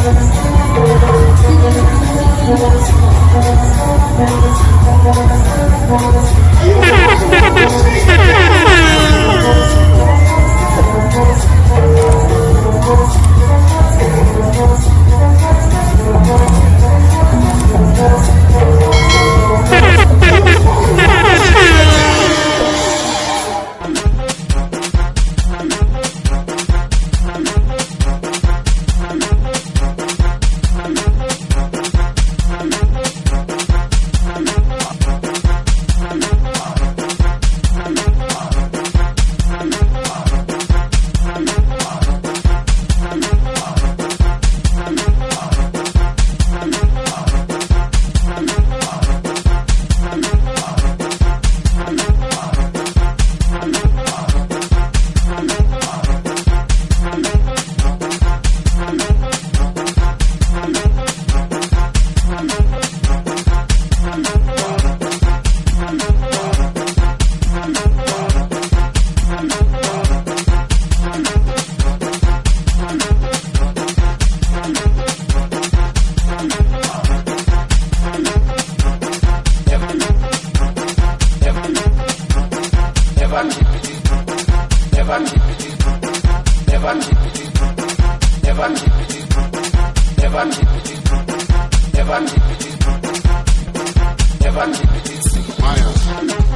Thank you. Never keep it. Never keep it. Never keep it. Never keep it. Never keep it. Never keep it. Never keep it. Never keep it.